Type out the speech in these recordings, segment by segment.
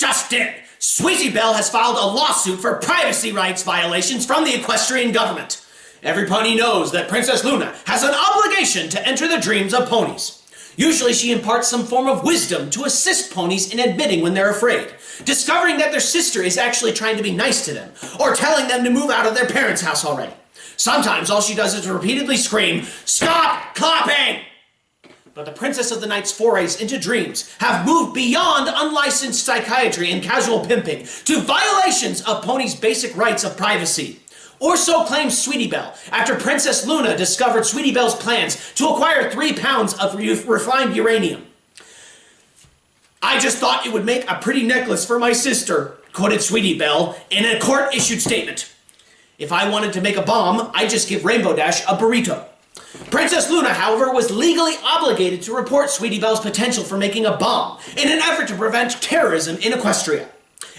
just in! Sweetie Belle has filed a lawsuit for privacy rights violations from the equestrian government. Every pony knows that Princess Luna has an obligation to enter the dreams of ponies. Usually she imparts some form of wisdom to assist ponies in admitting when they're afraid, discovering that their sister is actually trying to be nice to them, or telling them to move out of their parents' house already. Sometimes all she does is repeatedly scream, Stop clapping! But the Princess of the Night's forays into dreams have moved beyond unlicensed psychiatry and casual pimping to violations of Pony's basic rights of privacy. Or so claims Sweetie Belle, after Princess Luna discovered Sweetie Belle's plans to acquire three pounds of refined uranium. I just thought it would make a pretty necklace for my sister, quoted Sweetie Belle in a court-issued statement. If I wanted to make a bomb, I'd just give Rainbow Dash a burrito. Princess Luna, however, was legally obligated to report Sweetie Belle's potential for making a bomb in an effort to prevent terrorism in Equestria.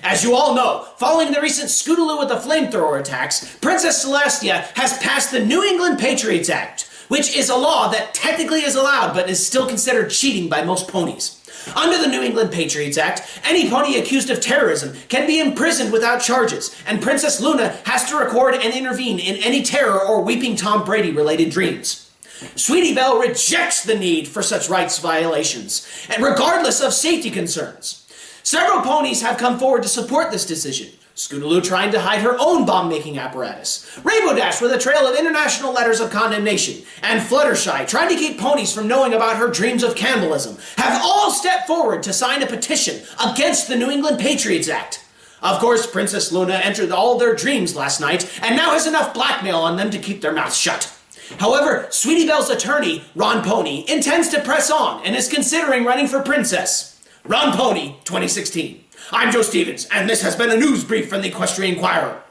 As you all know, following the recent Scootaloo with the flamethrower attacks, Princess Celestia has passed the New England Patriots Act, which is a law that technically is allowed but is still considered cheating by most ponies. Under the New England Patriots Act, any pony accused of terrorism can be imprisoned without charges, and Princess Luna has to record and intervene in any terror or Weeping Tom Brady related dreams. Sweetie Belle rejects the need for such rights violations, and regardless of safety concerns. Several ponies have come forward to support this decision. Scootaloo trying to hide her own bomb-making apparatus, Rainbow Dash with a trail of international letters of condemnation, and Fluttershy trying to keep ponies from knowing about her dreams of cannibalism, have all stepped forward to sign a petition against the New England Patriots Act. Of course, Princess Luna entered all their dreams last night, and now has enough blackmail on them to keep their mouths shut. However, Sweetie Belle's attorney, Ron Pony, intends to press on and is considering running for princess. Ron Pony, 2016. I'm Joe Stevens, and this has been a news brief from the Equestrian Inquirer.